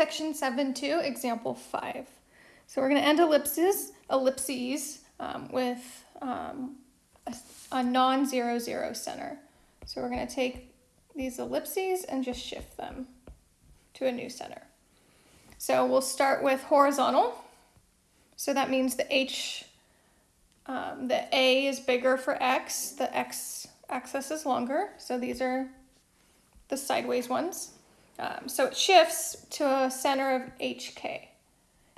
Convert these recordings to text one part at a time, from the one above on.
Section 7.2, example 5. So we're going to end ellipses, ellipses um, with um, a, a non-zero zero center. So we're going to take these ellipses and just shift them to a new center. So we'll start with horizontal. So that means the H, um, the A is bigger for X, the X axis is longer. So these are the sideways ones. Um, so it shifts to a center of HK.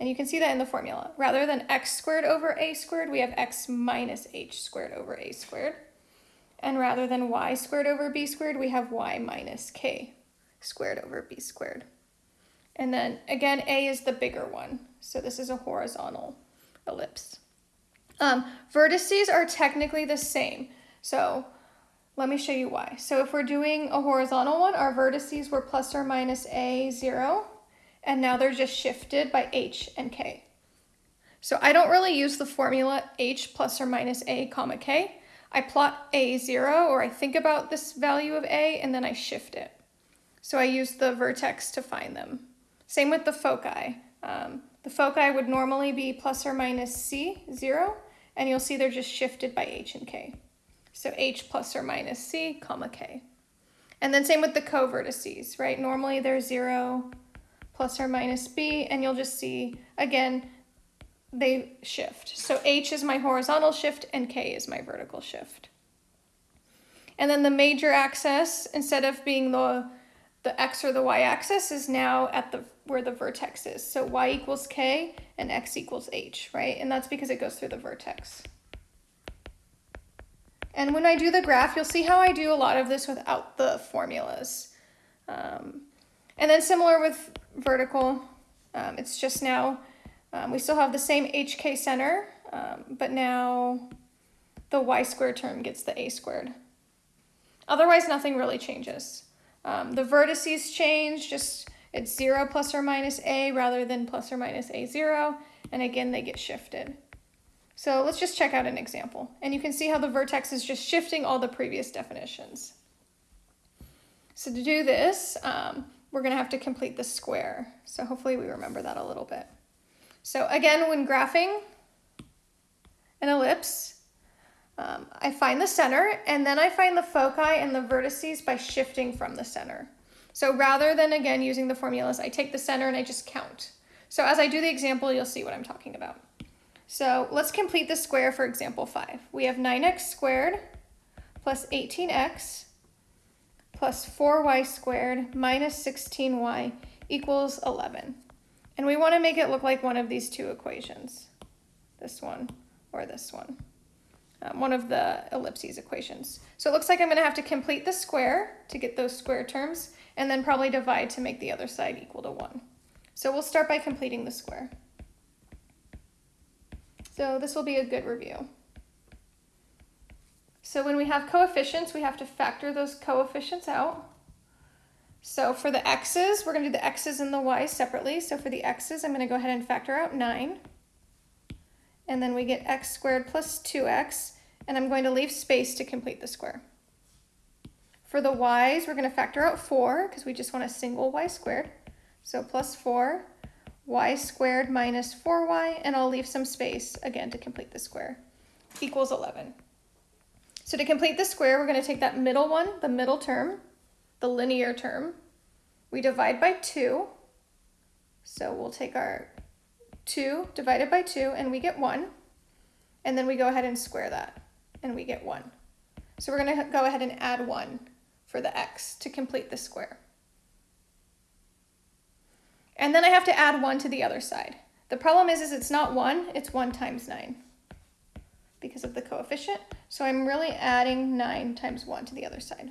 And you can see that in the formula. Rather than x squared over a squared, we have x minus h squared over a squared. And rather than y squared over b squared, we have y minus k squared over b squared. And then again, a is the bigger one. So this is a horizontal ellipse. Um, vertices are technically the same. So let me show you why. So if we're doing a horizontal one, our vertices were plus or minus a, 0, and now they're just shifted by h and k. So I don't really use the formula h plus or minus a comma k. I plot a 0, or I think about this value of a, and then I shift it. So I use the vertex to find them. Same with the foci. Um, the foci would normally be plus or minus c, 0, and you'll see they're just shifted by h and k. So h plus or minus c, comma k. And then same with the co-vertices, right? Normally they're 0 plus or minus b, and you'll just see, again, they shift. So h is my horizontal shift and k is my vertical shift. And then the major axis, instead of being the, the x or the y axis, is now at the where the vertex is. So y equals k and x equals h, right? And that's because it goes through the vertex. And when I do the graph, you'll see how I do a lot of this without the formulas. Um, and then similar with vertical, um, it's just now, um, we still have the same HK center, um, but now the y squared term gets the a squared. Otherwise, nothing really changes. Um, the vertices change, just it's 0 plus or minus a rather than plus or minus a 0, and again, they get shifted. So let's just check out an example. And you can see how the vertex is just shifting all the previous definitions. So to do this, um, we're going to have to complete the square. So hopefully we remember that a little bit. So again, when graphing an ellipse, um, I find the center and then I find the foci and the vertices by shifting from the center. So rather than again using the formulas, I take the center and I just count. So as I do the example, you'll see what I'm talking about. So let's complete the square for example 5. We have 9x squared plus 18x plus 4y squared minus 16y equals 11. And we want to make it look like one of these two equations, this one or this one, um, one of the ellipses equations. So it looks like I'm going to have to complete the square to get those square terms and then probably divide to make the other side equal to 1. So we'll start by completing the square. So this will be a good review. So when we have coefficients, we have to factor those coefficients out. So for the x's, we're going to do the x's and the y's separately. So for the x's, I'm going to go ahead and factor out 9. And then we get x squared plus 2x, and I'm going to leave space to complete the square. For the y's, we're going to factor out 4 because we just want a single y squared. So plus 4 y squared minus 4y, and I'll leave some space, again, to complete the square, equals 11. So to complete the square, we're going to take that middle one, the middle term, the linear term. We divide by 2. So we'll take our 2 divided by 2, and we get 1. And then we go ahead and square that, and we get 1. So we're going to go ahead and add 1 for the x to complete the square. And then I have to add 1 to the other side. The problem is, is it's not 1, it's 1 times 9 because of the coefficient. So I'm really adding 9 times 1 to the other side.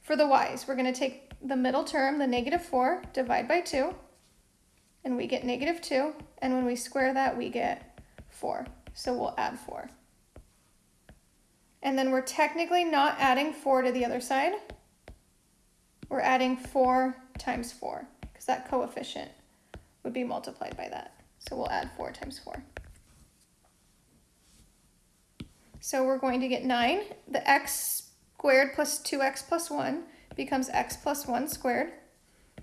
For the y's, we're going to take the middle term, the negative 4, divide by 2, and we get negative 2. And when we square that, we get 4. So we'll add 4. And then we're technically not adding 4 to the other side. We're adding 4 times 4 because that coefficient would be multiplied by that. So we'll add 4 times 4. So we're going to get 9. The x squared plus 2x plus 1 becomes x plus 1 squared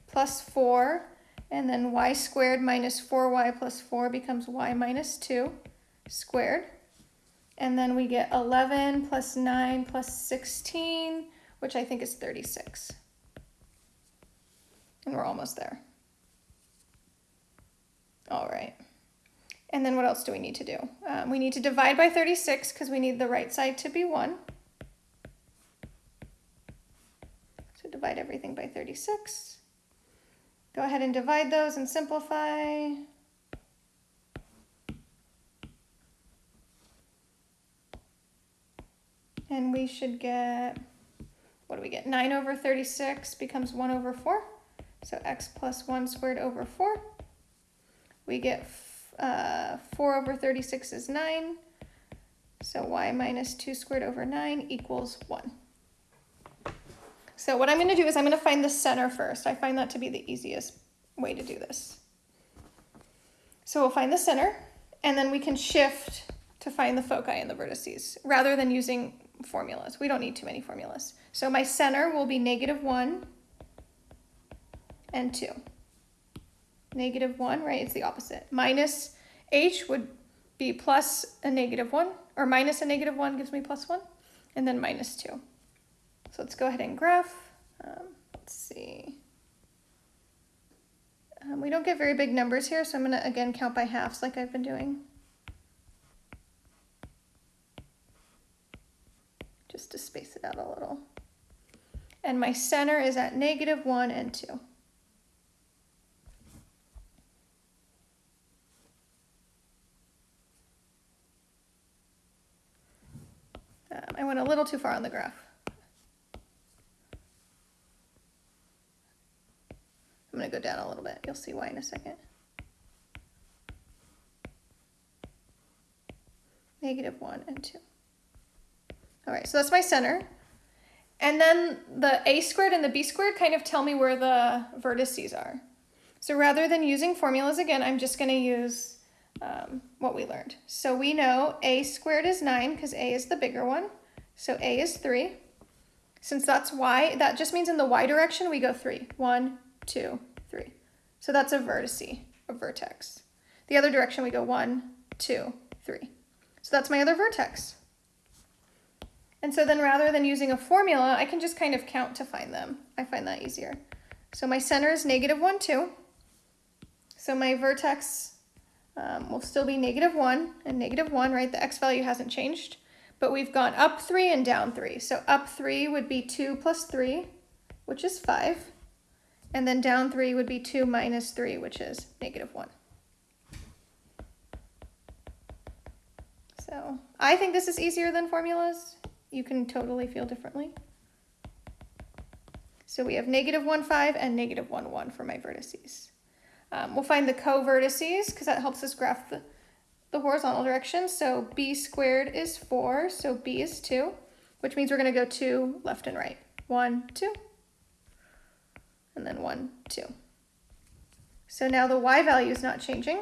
plus 4 And then y squared minus 4y plus 4 becomes y minus 2 squared. And then we get 11 plus 9 plus 16, which I think is 36. And we're almost there. All right. And then what else do we need to do? Um, we need to divide by 36 because we need the right side to be 1. So divide everything by 36. Go ahead and divide those and simplify. And we should get, what do we get? 9 over 36 becomes 1 over 4. So x plus 1 squared over 4. We get uh, 4 over 36 is 9. So y minus 2 squared over 9 equals 1. So what I'm going to do is I'm going to find the center first. I find that to be the easiest way to do this. So we'll find the center, and then we can shift to find the foci and the vertices, rather than using formulas. We don't need too many formulas. So my center will be negative 1 and 2. Negative 1, right? It's the opposite. Minus h would be plus a negative 1, or minus a negative 1 gives me plus 1, and then minus 2. So let's go ahead and graph. Um, let's see. Um, we don't get very big numbers here, so I'm going to again count by halves like I've been doing. Just to space it out a little. And my center is at negative 1 and 2. Um, I went a little too far on the graph. I'm going to go down a little bit. You'll see why in a second. Negative 1 and 2. All right, so that's my center. And then the a squared and the b squared kind of tell me where the vertices are. So rather than using formulas again, I'm just going to use um, what we learned. So we know a squared is 9 because a is the bigger one. So a is 3. Since that's y, that just means in the y direction we go 3. 1, 2, 3. So that's a vertice, a vertex. The other direction we go 1, 2, 3. So that's my other vertex. And so then rather than using a formula, I can just kind of count to find them. I find that easier. So my center is negative 1, 2. So my vertex um, will still be negative 1 and negative 1, right? The x value hasn't changed. But we've gone up 3 and down 3. So up 3 would be 2 plus 3, which is 5. And then down 3 would be 2 minus 3, which is negative 1. So I think this is easier than formulas. You can totally feel differently. So we have negative 1, 5 and negative 1, 1 for my vertices. Um, we'll find the co-vertices because that helps us graph the, the horizontal direction. So b squared is 4, so b is 2, which means we're going to go 2 left and right. 1, 2, and then 1, 2. So now the y value is not changing.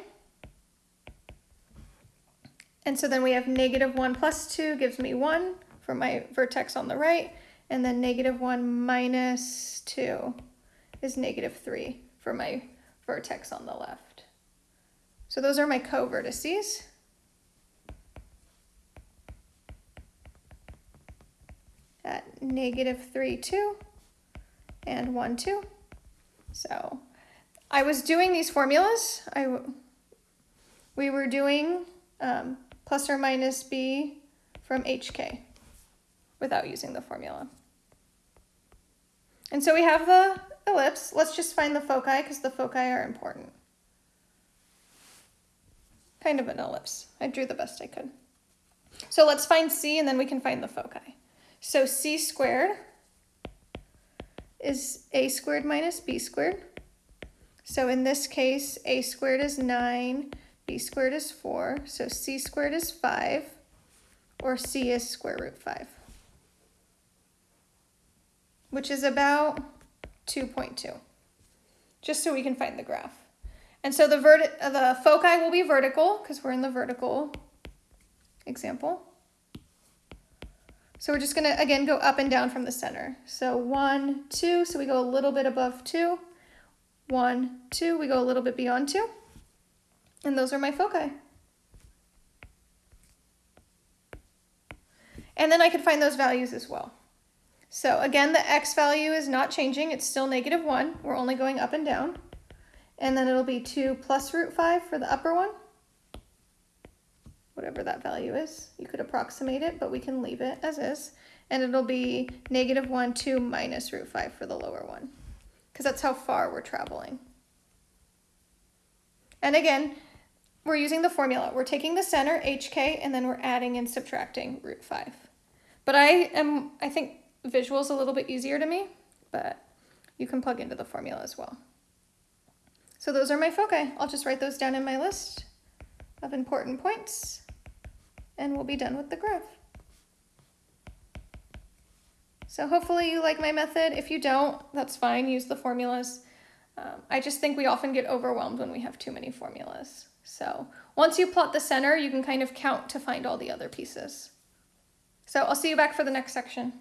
And so then we have negative 1 plus 2 gives me 1 for my vertex on the right, and then negative 1 minus 2 is negative 3 for my vertex on the left. So those are my co-vertices. At negative 3, 2, and 1, 2. So I was doing these formulas. I, we were doing um, plus or minus b from hk without using the formula. And so we have the ellipse. Let's just find the foci because the foci are important. Kind of an ellipse. I drew the best I could. So let's find C and then we can find the foci. So C squared is A squared minus B squared. So in this case, A squared is 9, B squared is 4, so C squared is 5, or C is square root 5 which is about 2.2, just so we can find the graph. And so the, verti the foci will be vertical because we're in the vertical example. So we're just gonna, again, go up and down from the center. So one, two, so we go a little bit above two. one, two. We go a little bit beyond two. And those are my foci. And then I could find those values as well. So again, the x value is not changing. It's still negative 1. We're only going up and down. And then it'll be 2 plus root 5 for the upper one. Whatever that value is. You could approximate it, but we can leave it as is. And it'll be negative 1, 2 minus root 5 for the lower one. Because that's how far we're traveling. And again, we're using the formula. We're taking the center, hk, and then we're adding and subtracting root 5. But I am, I think visual is a little bit easier to me, but you can plug into the formula as well. So those are my foci. I'll just write those down in my list of important points and we'll be done with the graph. So hopefully you like my method. If you don't, that's fine. Use the formulas. Um, I just think we often get overwhelmed when we have too many formulas. So once you plot the center, you can kind of count to find all the other pieces. So I'll see you back for the next section.